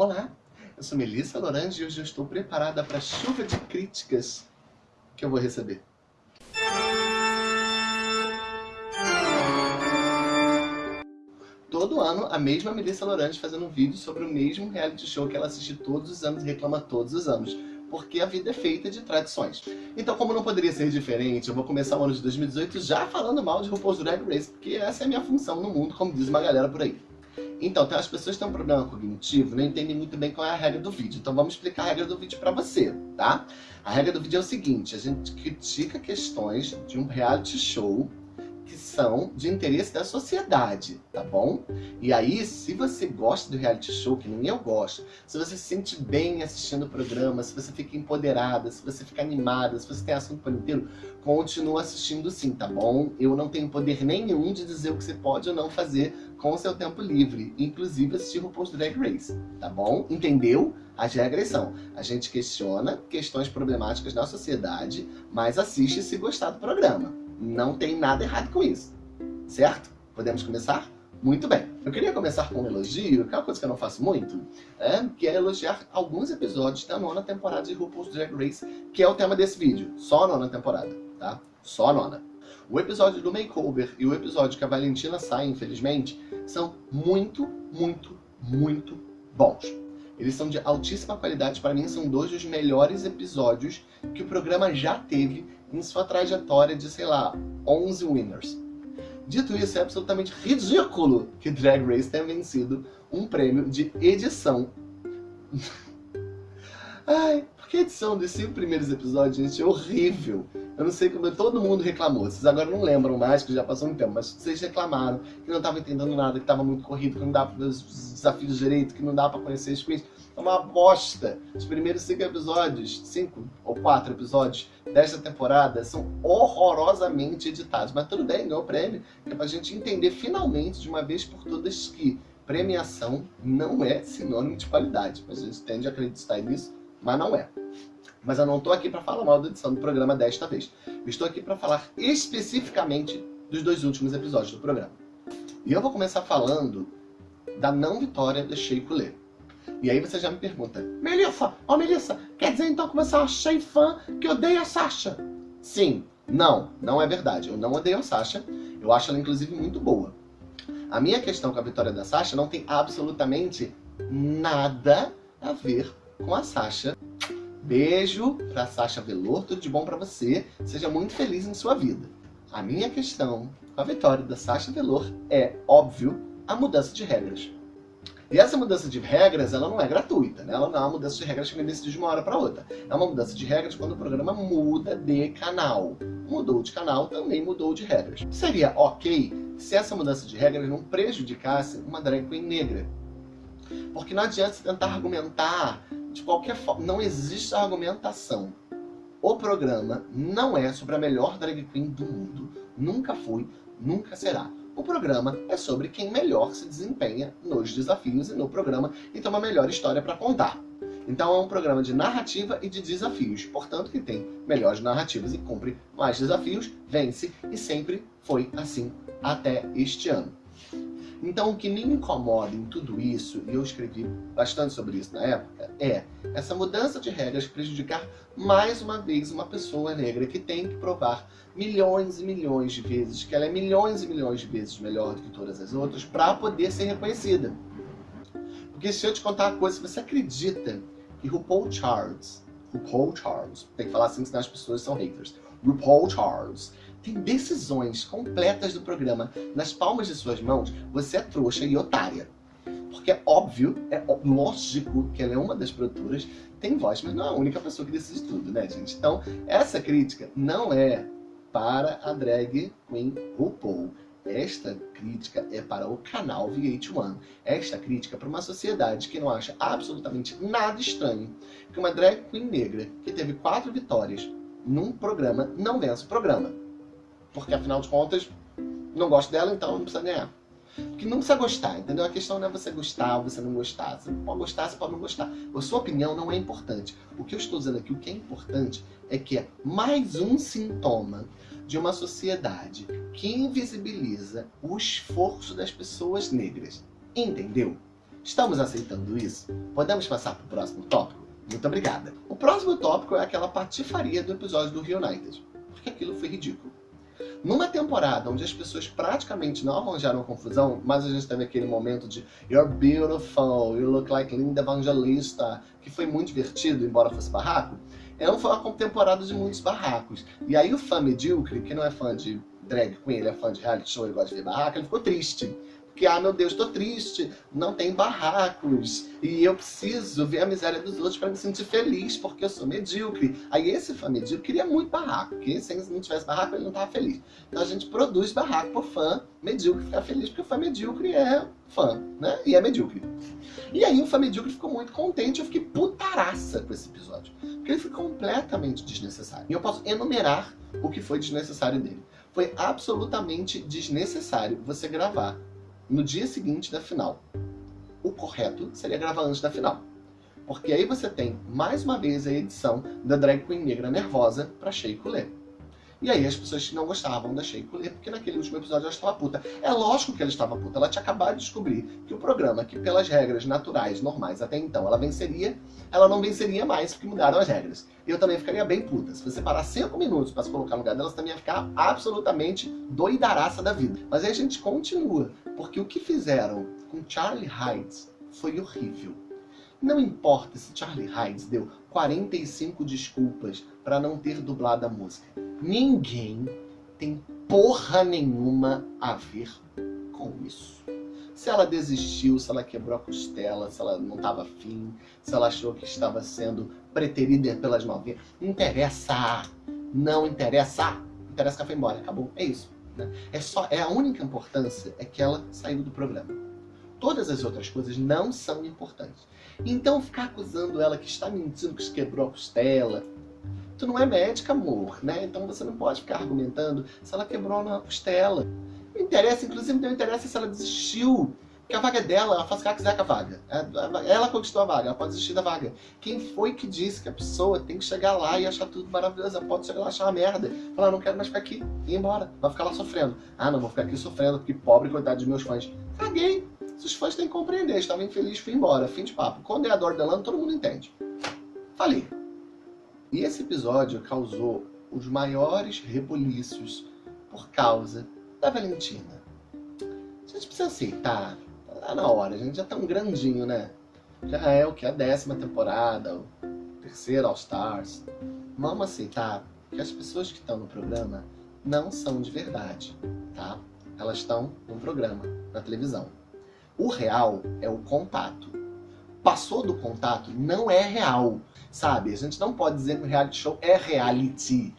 Olá, eu sou Melissa Lorange e hoje eu estou preparada para a chuva de críticas que eu vou receber. Todo ano, a mesma Melissa Lorange fazendo um vídeo sobre o mesmo reality show que ela assiste todos os anos e reclama todos os anos porque a vida é feita de tradições. Então, como não poderia ser diferente, eu vou começar o ano de 2018 já falando mal de RuPaul's Drag Race, porque essa é a minha função no mundo, como diz uma galera por aí. Então, tem as pessoas que têm um problema cognitivo, não entendem muito bem qual é a regra do vídeo. Então vamos explicar a regra do vídeo para você, tá? A regra do vídeo é o seguinte, a gente critica questões de um reality show que são de interesse da sociedade, tá bom? E aí, se você gosta do reality show, que nem eu gosto, se você se sente bem assistindo o programa, se você fica empoderada, se você fica animada, se você tem assunto para inteiro, continua assistindo sim, tá bom? Eu não tenho poder nenhum de dizer o que você pode ou não fazer com o seu tempo livre, inclusive assistir o Post Drag Race, tá bom? Entendeu? As regras são, a gente questiona questões problemáticas na sociedade, mas assiste se gostar do programa. Não tem nada errado com isso, certo? Podemos começar? Muito bem. Eu queria começar com um elogio, que é uma coisa que eu não faço muito, é, que é elogiar alguns episódios da nona temporada de RuPaul's Drag Race, que é o tema desse vídeo. Só a nona temporada, tá? Só a nona. O episódio do makeover e o episódio que a Valentina sai, infelizmente, são muito, muito, muito bons. Eles são de altíssima qualidade, para mim são dois dos melhores episódios que o programa já teve em sua trajetória de, sei lá, 11 winners. Dito isso, é absolutamente ridículo que Drag Race tenha vencido um prêmio de edição. Ai, porque a edição dos cinco primeiros episódios, gente, é horrível. Eu não sei como todo mundo reclamou. Vocês agora não lembram mais, que já passou um tempo, mas vocês reclamaram que não estavam entendendo nada, que estava muito corrido, que não dá para ver os desafios direito, que não dá para conhecer as queens. É uma bosta. Os primeiros cinco episódios, cinco ou quatro episódios desta temporada são horrorosamente editados. Mas tudo bem, ganhou o prêmio. É pra gente entender finalmente, de uma vez por todas, que premiação não é sinônimo de qualidade. A gente tende a acreditar nisso, mas não é. Mas eu não estou aqui para falar mal da edição do programa desta vez. Eu estou aqui para falar especificamente dos dois últimos episódios do programa. E eu vou começar falando da não vitória da Shea Coulee. E aí você já me pergunta, Melissa, ó oh Melissa, quer dizer então que você é uma fã que odeia a Sasha? Sim, não, não é verdade. Eu não odeio a Sasha, eu acho ela inclusive muito boa. A minha questão com a vitória da Sasha não tem absolutamente nada a ver com a Sasha Beijo pra Sasha Velour, tudo de bom pra você. Seja muito feliz em sua vida. A minha questão com a vitória da Sasha Velour é, óbvio, a mudança de regras. E essa mudança de regras, ela não é gratuita, né? Ela não é uma mudança de regras que vem decidir de uma hora para outra. É uma mudança de regras quando o programa muda de canal. Mudou de canal, também mudou de regras. Seria ok se essa mudança de regras não prejudicasse uma drag queen negra. Porque não adianta você tentar argumentar de qualquer forma, não existe argumentação. O programa não é sobre a melhor drag queen do mundo. Nunca foi, nunca será. O programa é sobre quem melhor se desempenha nos desafios e no programa e tem uma melhor história para contar. Então é um programa de narrativa e de desafios. Portanto, que tem melhores narrativas e cumpre mais desafios, vence e sempre foi assim até este ano. Então, o que me incomoda em tudo isso, e eu escrevi bastante sobre isso na época, é essa mudança de regras prejudicar mais uma vez uma pessoa negra que tem que provar milhões e milhões de vezes que ela é milhões e milhões de vezes melhor do que todas as outras para poder ser reconhecida. Porque se eu te contar uma coisa, se você acredita que RuPaul Charles, RuPaul Charles, tem que falar assim senão as pessoas são haters, RuPaul Charles decisões completas do programa nas palmas de suas mãos, você é trouxa e otária. Porque é óbvio, é lógico que ela é uma das produtoras, tem voz, mas não é a única pessoa que decide tudo, né, gente? Então, essa crítica não é para a drag queen RuPaul. Esta crítica é para o canal VH1. Esta crítica é para uma sociedade que não acha absolutamente nada estranho que uma drag queen negra que teve quatro vitórias num programa não vença o programa porque afinal de contas, não gosto dela, então não precisa ganhar. Porque não precisa gostar, entendeu? A questão não é você gostar ou você não gostar. Você pode gostar, você pode não gostar. A sua opinião não é importante. O que eu estou dizendo aqui, o que é importante, é que é mais um sintoma de uma sociedade que invisibiliza o esforço das pessoas negras. Entendeu? Estamos aceitando isso? Podemos passar para o próximo tópico? Muito obrigada. O próximo tópico é aquela patifaria do episódio do Reunited, porque aquilo foi ridículo. Numa temporada onde as pessoas praticamente não arranjaram confusão, mas a gente teve aquele momento de You're beautiful, you look like Linda Evangelista, que foi muito divertido, embora fosse barraco, foi uma temporada de muitos barracos. E aí o fã medíocre, que não é fã de drag queen, ele é fã de reality show e gosta de ver barraco, ele ficou triste que, ah, meu Deus, tô triste, não tem barracos, e eu preciso ver a miséria dos outros para me sentir feliz, porque eu sou medíocre. Aí esse fã medíocre queria muito barraco, porque se não tivesse barraco, ele não tava feliz. Então a gente produz barraco pro fã medíocre ficar feliz, porque o fã medíocre é fã, né? E é medíocre. E aí o fã medíocre ficou muito contente, eu fiquei putaraça com esse episódio. Porque ele foi completamente desnecessário. E eu posso enumerar o que foi desnecessário dele. Foi absolutamente desnecessário você gravar no dia seguinte da final. O correto seria gravar antes da final. Porque aí você tem, mais uma vez, a edição da drag queen negra nervosa pra Shea Coulee. E aí as pessoas não gostavam da Shea Coulee, porque naquele último episódio ela estava puta. É lógico que ela estava puta, ela tinha acabado de descobrir que o programa, que pelas regras naturais, normais até então, ela venceria, ela não venceria mais, porque mudaram as regras. E eu também ficaria bem puta. Se você parar 5 minutos para se colocar no lugar dela, você também ia ficar absolutamente doidaraça da vida. Mas aí a gente continua, porque o que fizeram com Charlie Hides foi horrível. Não importa se Charlie Hides deu 45 desculpas para não ter dublado a música. Ninguém tem porra nenhuma a ver com isso. Se ela desistiu, se ela quebrou a costela, se ela não estava afim, se ela achou que estava sendo preterida pelas novinhas, não interessa. Não interessa. Interessa que ela foi embora. Acabou. É isso. Né? É, só, é a única importância é que ela saiu do programa. Todas as outras coisas não são importantes. Então ficar acusando ela que está mentindo, que quebrou a costela. Tu não é médica, amor, né? Então você não pode ficar argumentando se ela quebrou na costela. Não interessa, inclusive não interessa se ela desistiu. Porque a vaga é dela, ela faz o que ela quiser com a vaga. É, ela conquistou a vaga, ela pode desistir da vaga. Quem foi que disse que a pessoa tem que chegar lá e achar tudo maravilhoso? Ela pode chegar lá e achar uma merda. Falar, não quero mais ficar aqui, e ir embora. Vai ficar lá sofrendo. Ah, não, vou ficar aqui sofrendo, porque pobre, coitado dos meus fãs. Caguei. Os fãs têm que compreender, estava infeliz, fui embora, fim de papo. Quando é a dor delano, todo mundo entende. Falei. E esse episódio causou os maiores rebuliços por causa da Valentina. A gente precisa aceitar, tá na hora, a gente já tá um grandinho, né? Já é o que? A décima temporada, o terceiro All Stars. Vamos aceitar que as pessoas que estão no programa não são de verdade, tá? Elas estão no programa, na televisão. O real é o contato. Passou do contato, não é real, sabe? A gente não pode dizer que o reality show é reality.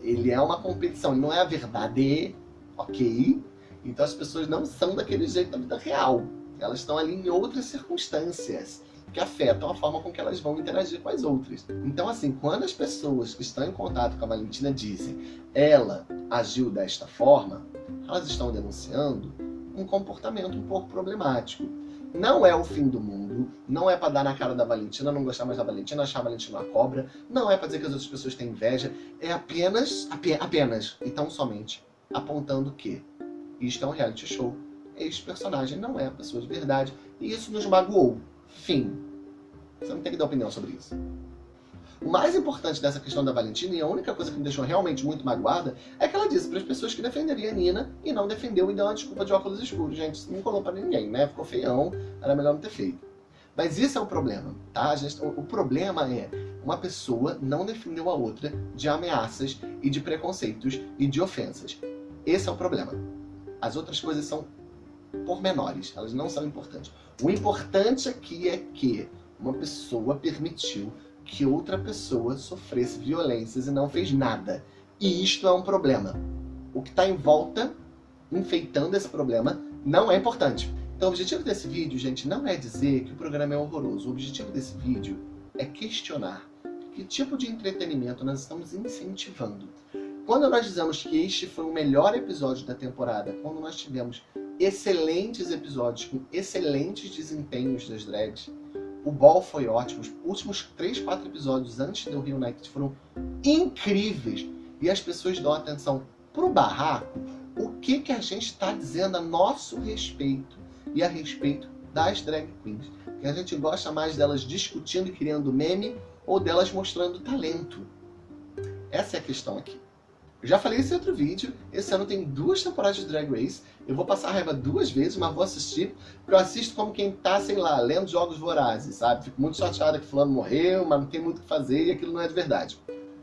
Ele é uma competição, ele não é a verdade, ok? Então as pessoas não são daquele jeito na vida real. Elas estão ali em outras circunstâncias que afetam a forma com que elas vão interagir com as outras. Então, assim, quando as pessoas que estão em contato com a Valentina dizem ela agiu desta forma, elas estão denunciando um comportamento um pouco problemático. Não é o fim do mundo, não é para dar na cara da Valentina, não gostar mais da Valentina, achar a Valentina uma cobra, não é para dizer que as outras pessoas têm inveja, é apenas, apenas, e tão somente, apontando que isto é um reality show, este personagem não é a pessoa de verdade, e isso nos magoou. Fim. Você não tem que dar opinião sobre isso. O mais importante dessa questão da Valentina, e a única coisa que me deixou realmente muito magoada, é que ela disse para as pessoas que defenderia a Nina e não defendeu e deu uma desculpa de óculos escuros. Gente, isso não colou para ninguém, né? Ficou feião, era melhor não ter feito. Mas isso é o problema, tá? Gente, o problema é uma pessoa não defendeu a outra de ameaças e de preconceitos e de ofensas. Esse é o problema. As outras coisas são pormenores, elas não são importantes. O importante aqui é que uma pessoa permitiu que outra pessoa sofresse violências e não fez nada. E isto é um problema. O que está em volta, enfeitando esse problema, não é importante. Então o objetivo desse vídeo, gente, não é dizer que o programa é horroroso. O objetivo desse vídeo é questionar que tipo de entretenimento nós estamos incentivando. Quando nós dizemos que este foi o melhor episódio da temporada, quando nós tivemos excelentes episódios com excelentes desempenhos das drags, o Ball foi ótimo. Os últimos 3, 4 episódios antes do Rio United foram incríveis. E as pessoas dão atenção pro barraco. O que, que a gente está dizendo a nosso respeito e a respeito das drag queens. Que a gente gosta mais delas discutindo e criando meme ou delas mostrando talento. Essa é a questão aqui. Eu já falei esse outro vídeo, esse ano tem duas temporadas de Drag Race, eu vou passar a raiva duas vezes, mas vou assistir, porque eu assisto como quem tá, sei lá, lendo jogos vorazes, sabe? Fico muito chateada que fulano morreu, mas não tem muito o que fazer e aquilo não é de verdade.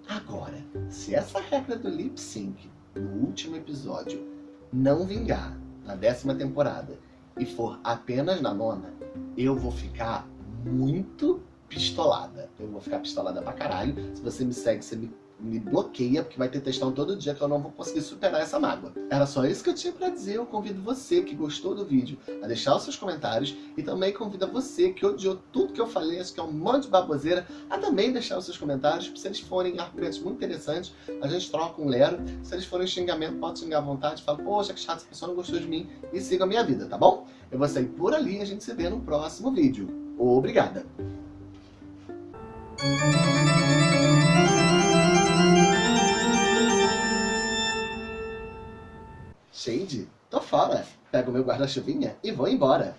Agora, se essa regra do lip sync, no último episódio, não vingar na décima temporada e for apenas na nona, eu vou ficar muito pistolada. Eu vou ficar pistolada pra caralho. Se você me segue, você me me bloqueia, porque vai ter textão todo dia que eu não vou conseguir superar essa mágoa. Era só isso que eu tinha pra dizer. Eu convido você que gostou do vídeo a deixar os seus comentários e também convido você que odiou tudo que eu falei, acho que é um monte de baboseira, a também deixar os seus comentários, se eles forem argumentos muito interessantes, a gente troca um lero. Se eles forem xingamento, pode xingar à vontade, fala, poxa, que chato, essa pessoa não gostou de mim e siga a minha vida, tá bom? Eu vou sair por ali e a gente se vê no próximo vídeo. Obrigada! Shade, tô fora. Pego meu guarda-chuvinha e vou embora.